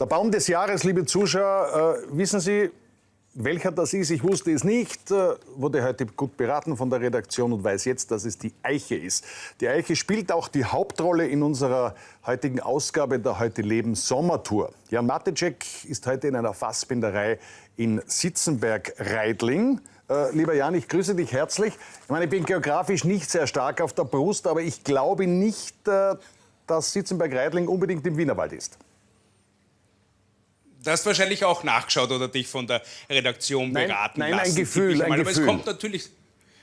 Der Baum des Jahres, liebe Zuschauer, äh, wissen Sie, welcher das ist? Ich wusste es nicht, äh, wurde heute gut beraten von der Redaktion und weiß jetzt, dass es die Eiche ist. Die Eiche spielt auch die Hauptrolle in unserer heutigen Ausgabe der Heute Leben Sommertour. Jan Matecek ist heute in einer Fassbinderei in Sitzenberg-Reidling. Äh, lieber Jan, ich grüße dich herzlich. Ich meine, ich bin geografisch nicht sehr stark auf der Brust, aber ich glaube nicht, äh, dass Sitzenberg-Reidling unbedingt im Wienerwald ist. Du hast wahrscheinlich auch nachgeschaut oder dich von der Redaktion Nein, beraten nein, lassen. ein Gefühl, ein Aber Gefühl. es kommt natürlich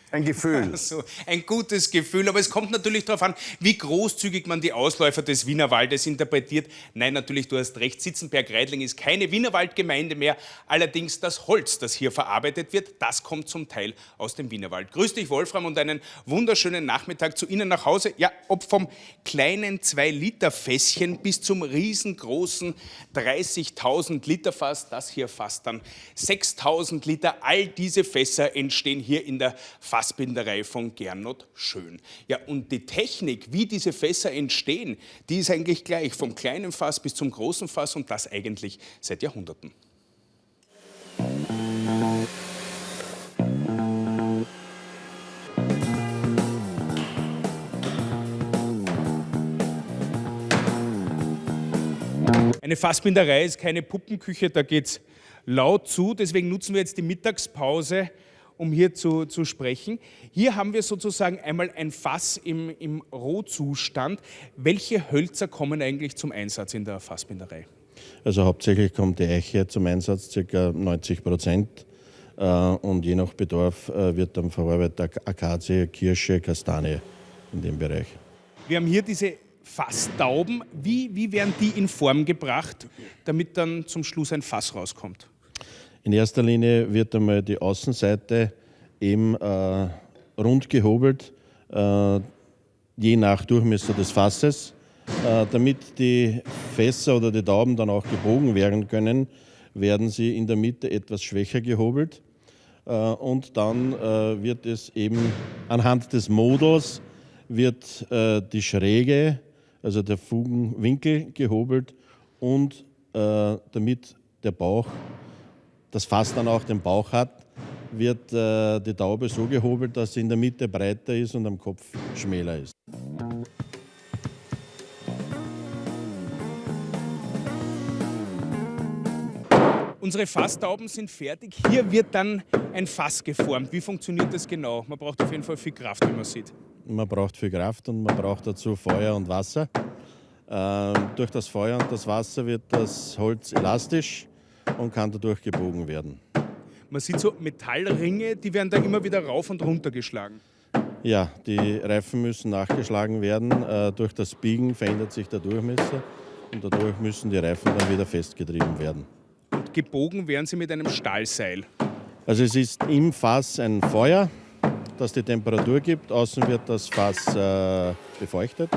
Ein Gefühl. so, ein gutes Gefühl, aber es kommt natürlich darauf an, wie großzügig man die Ausläufer des Wienerwaldes interpretiert. Nein, natürlich, du hast recht, Sitzenberg-Reidling ist keine Wienerwaldgemeinde mehr. Allerdings das Holz, das hier verarbeitet wird, das kommt zum Teil aus dem Wienerwald. Grüß dich, Wolfram, und einen wunderschönen Nachmittag zu Ihnen nach Hause. Ja, ob vom kleinen 2-Liter-Fässchen bis zum riesengroßen 30.000 Liter Fass, das hier fasst dann 6.000 Liter. All diese Fässer entstehen hier in der Fassbinderei von Gernot Schön. Ja, und die Technik, wie diese Fässer entstehen, die ist eigentlich gleich, vom kleinen Fass bis zum großen Fass und das eigentlich seit Jahrhunderten. Eine Fassbinderei ist keine Puppenküche, da geht es laut zu. Deswegen nutzen wir jetzt die Mittagspause, um hier zu, zu sprechen. Hier haben wir sozusagen einmal ein Fass im, im Rohzustand. Welche Hölzer kommen eigentlich zum Einsatz in der Fassbinderei? Also hauptsächlich kommt die Eiche zum Einsatz, ca. 90 Prozent. Äh, Und je nach Bedarf äh, wird dann verarbeitet Akazie, Kirsche, Kastanie in dem Bereich. Wir haben hier diese Fasstauben. Wie, wie werden die in Form gebracht, damit dann zum Schluss ein Fass rauskommt? In erster Linie wird einmal die Außenseite eben äh, rund gehobelt, äh, je nach Durchmesser des Fasses. Äh, damit die Fässer oder die Tauben dann auch gebogen werden können, werden sie in der Mitte etwas schwächer gehobelt. Äh, und dann äh, wird es eben anhand des Models wird äh, die Schräge, also der Fugenwinkel gehobelt und damit der Bauch das Fass dann auch den Bauch hat, wird äh, die Taube so gehobelt, dass sie in der Mitte breiter ist und am Kopf schmäler ist. Unsere Fasstauben sind fertig. Hier wird dann ein Fass geformt. Wie funktioniert das genau? Man braucht auf jeden Fall viel Kraft, wie man sieht. Man braucht viel Kraft und man braucht dazu Feuer und Wasser. Ähm, durch das Feuer und das Wasser wird das Holz elastisch und kann dadurch gebogen werden. Man sieht so Metallringe, die werden da immer wieder rauf und runter geschlagen. Ja, die Reifen müssen nachgeschlagen werden. Äh, durch das Biegen verändert sich der Durchmesser und dadurch müssen die Reifen dann wieder festgetrieben werden. Und gebogen werden sie mit einem Stahlseil. Also es ist im Fass ein Feuer, das die Temperatur gibt. Außen wird das Fass äh, befeuchtet.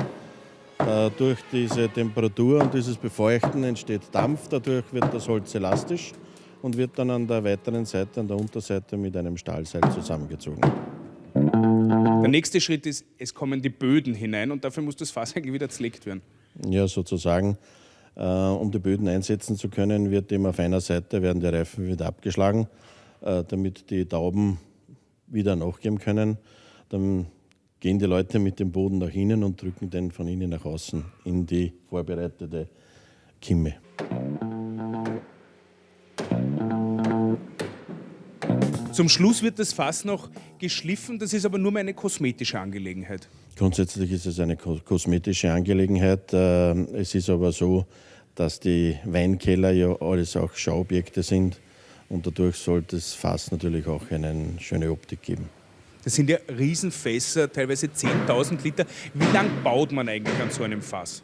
Äh, durch diese Temperatur und dieses Befeuchten entsteht Dampf. Dadurch wird das Holz elastisch und wird dann an der weiteren Seite, an der Unterseite mit einem Stahlseil zusammengezogen. Der nächste Schritt ist, es kommen die Böden hinein und dafür muss das Fass eigentlich wieder zerlegt werden. Ja, sozusagen. Äh, um die Böden einsetzen zu können, wird eben auf einer Seite werden die Reifen wieder abgeschlagen, äh, damit die Tauben wieder nachgeben können. Dann gehen die Leute mit dem Boden nach innen und drücken den von innen nach außen in die vorbereitete Kimme. Zum Schluss wird das Fass noch geschliffen, das ist aber nur eine kosmetische Angelegenheit. Grundsätzlich ist es eine ko- kosmetische Angelegenheit. Äh, Es ist aber so, dass die Weinkeller ja alles auch Schauobjekte sind und dadurch sollte das Fass natürlich auch eine schöne Optik geben. Das sind ja Riesenfässer, teilweise 10.000 Liter. Wie lang baut man eigentlich an so einem Fass?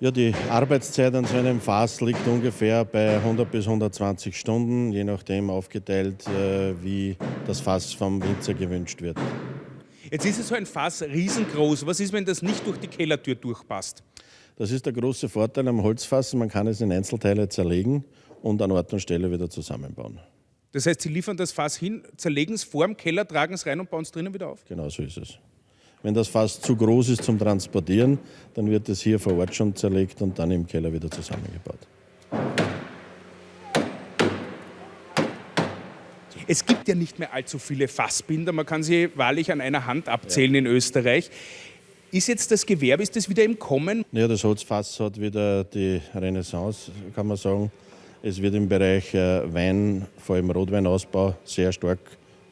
Ja, die Arbeitszeit an so einem Fass liegt ungefähr bei 100 bis 120 Stunden, je nachdem aufgeteilt, äh, wie das Fass vom Winzer gewünscht wird. Jetzt ist es so ein Fass riesengroß. Was ist, wenn das nicht durch die Kellertür durchpasst? Das ist der große Vorteil am Holzfass, man kann es in Einzelteile zerlegen und an Ort und Stelle wieder zusammenbauen. Das heißt, Sie liefern das Fass hin, zerlegen es vor dem Keller, tragen es rein und bauen es drinnen wieder auf? Genau so ist es. Wenn das Fass zu groß ist zum Transportieren, dann wird es hier vor Ort schon zerlegt und dann im Keller wieder zusammengebaut. Es gibt ja nicht mehr allzu viele Fassbinder, man kann sie wahrlich an einer Hand abzählen ja. in Österreich. Ist jetzt das Gewerbe, ist das wieder im Kommen? Ja, das Holzfass hat wieder die Renaissance, kann man sagen. Es wird im Bereich äh, Wein, vor allem Rotweinausbau, sehr stark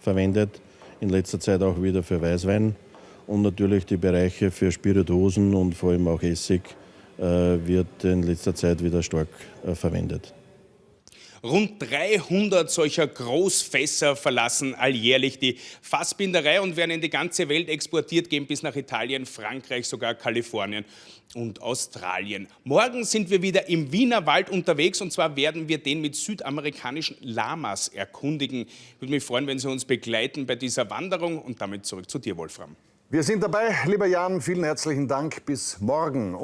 verwendet. In letzter Zeit auch wieder für Weißwein. Und natürlich die Bereiche für Spirituosen und vor allem auch Essig äh, wird in letzter Zeit wieder stark äh, verwendet. Rund 300 solcher Großfässer verlassen alljährlich die Fassbinderei und werden in die ganze Welt exportiert, gehen bis nach Italien, Frankreich, sogar Kalifornien und Australien. Morgen sind wir wieder im Wiener Wald unterwegs und zwar werden wir den mit südamerikanischen Lamas erkundigen. Ich würde mich freuen, wenn Sie uns begleiten bei dieser Wanderung und damit zurück zu dir, Wolfram. Wir sind dabei, lieber Jan. Vielen herzlichen Dank. Bis morgen.